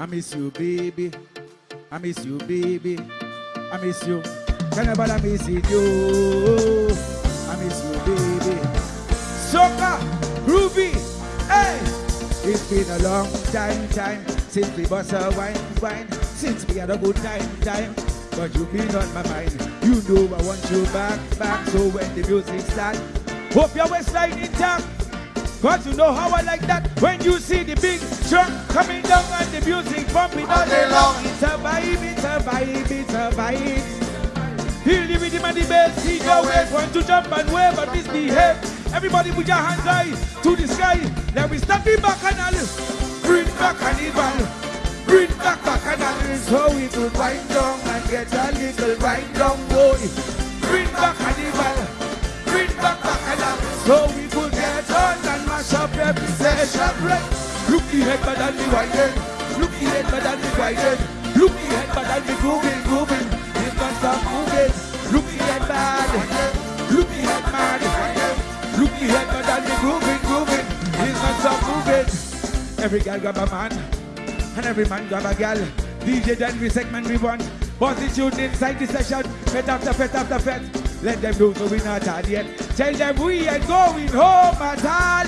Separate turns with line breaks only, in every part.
I miss you, baby. I miss you, baby. I miss you. Carnival, I miss you. I miss you, baby. Soca, Ruby, hey. It's been a long time, time since we bust a wine, wine. Since we had a good time, time. But you've been on my mind. You know I want you back, back. So when the music starts, hope your waistline intact. Cause you know how I like that when you see the big truck coming down music bumping all day long. It's a vibe, it's a vibe, it's a vibe. Feel the rhythm and the bass, see your ways, want to jump and wave and misbehave. Everybody put your hands high to the sky. Then we start the bacchanal, bring back carnival, bring back bacchanal. So we could wind down and get a little wind down, boy. Bring back carnival, bring back bacchanal. So we could get on and mash up every session. Look the head, but I'll be winding. Look the head, but I'll be winding. Look the head, but I'll be grooving, grooving. It's not stop moving. Look the head, bad. Look the head, mad. Look the but I'll be grooving, grooving. It's not stop moving. Every girl grab a man, and every man grab a girl. DJ then we segment we want. Position inside the session, fete after fete after fete. Let them know so we not had yet. Tell them we ain't going home at all.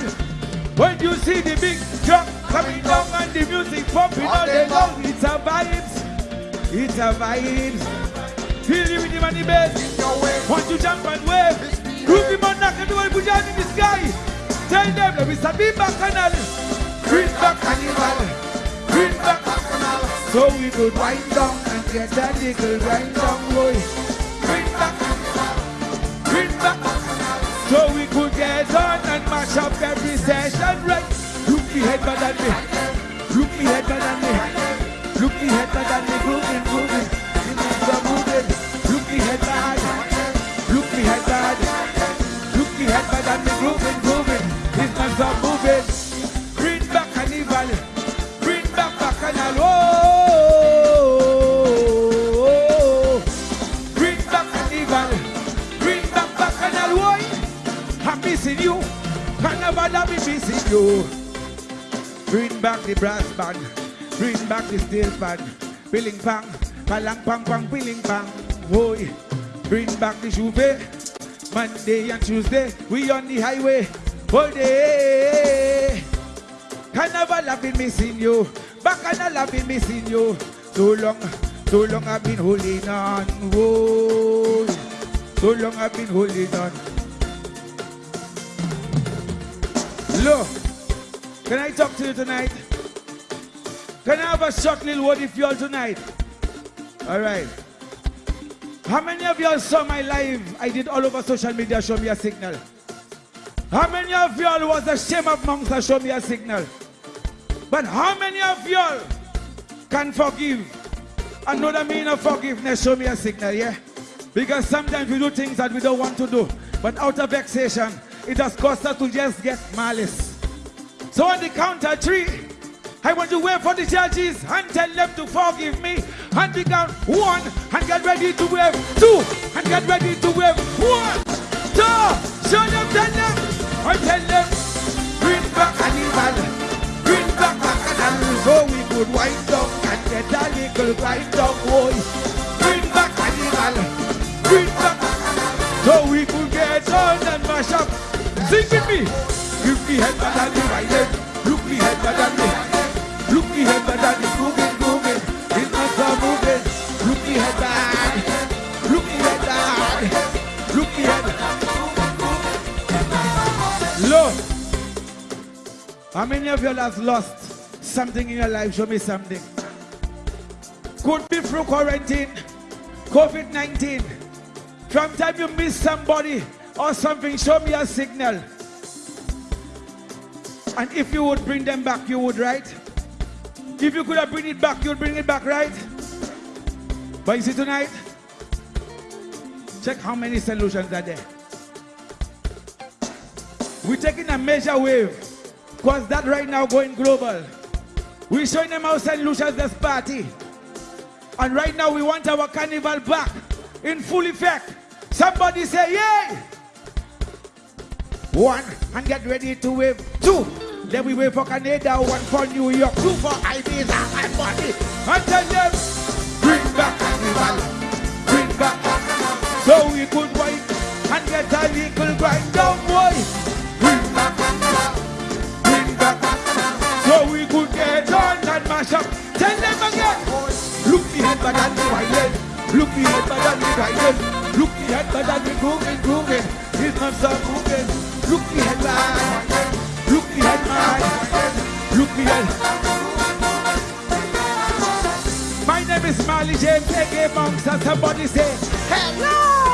When you see the big truck coming down and the music pumping all day long, it's a vibes. It's a vibes. Feel the rhythm and the bass. Want to jump and wave. Groove him on knock everyone put your in the sky. Tell them that we start being bacchanal. Bring back carnival. Bring back carnival. So we could wind down and get that little wind down boy. Bring back carnival. Bring back carnival. So we could get on Look the head better than me. Look the head better than me. Look the head better than me. Grooving, grooving. Some moving. Look the head bad. Look the head bad. Look the head bad and me grooving, grooving. It's not some moving. Bring back carnival. Bring back bacchanal. Oh, bring back carnival. Bring back bacchanal. Why? I'm missing you. Carnival, I'm missing you. Bring back the brass band. Bring back the steel band. Billing pang. Palang pang pang billing pang. Boy. Bring back the J'ouvert. Monday and Tuesday. We on the highway. All day. Carnival, I've been missing you. Bacchanal, I've been missing you. So long, so long I've been holding on. Whoa. So long I've been holding on. Look, can I talk to you tonight? Can I have a short little word if you all tonight? All right. How many of y'all saw my live I did all over social media? Show me a signal. How many of y'all was a shame of monks? Show me a signal. But how many of y'all can forgive? The meaning of forgiveness? Show me a signal, yeah? Because sometimes we do things that we don't want to do. But out of vexation, it has cost us to just get malice. So on the count of three, I want to wait for the judges and tell them to forgive me. And we count one and get ready to wave. Two and get ready to wave. One, two, show them, tell them, I tell them, bring back carnival. Bring back bacchanal so we could wind up and get a little wind up, boy. Bring back carnival. Bring back bacchanal so we could get on and mash up. Sing with me. Look the head better than the right How many of you have lost something in your life? Show me something. Could be through quarantine, COVID 19. From time you miss somebody or something, show me a signal. And if you would bring them back, you would, right? If you could have bring it back, you'd bring it back, right? But you see tonight, check how many solutions are there. We're taking a major wave. Because that right now going global. We're showing them how St. Lucia's this party. And right now we want our carnival back in full effect. Somebody say yay! One, and get ready to wave. Two, Then we wave for Canada, one for New York, two for Ibiza and money. And tell them, bring back carnival, bring back So we could wait and get a little better than the better than the better than the grooving, grooving. Not so moving. Head. My name is Marley James, aka Monks, and somebody say, Hello!